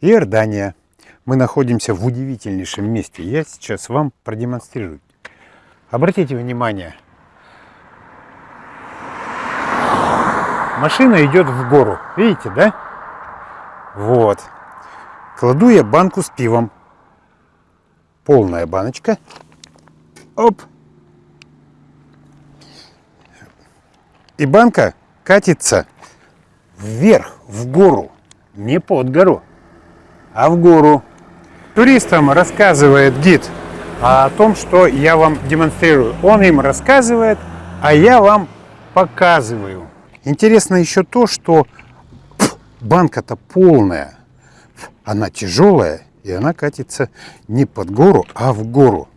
Иордания. Мы находимся в удивительнейшем месте. Я сейчас вам продемонстрирую. Обратите внимание. Машина идет в гору. Видите, да? Вот. Кладу я банку с пивом. Полная баночка. Оп. И банка катится вверх, в гору. Не под гору, а в гору. Туристам рассказывает гид о том, что я вам демонстрирую. Он им рассказывает, а я вам показываю. Интересно еще то, что банка-то полная. Она тяжелая, и она катится не под гору, а в гору.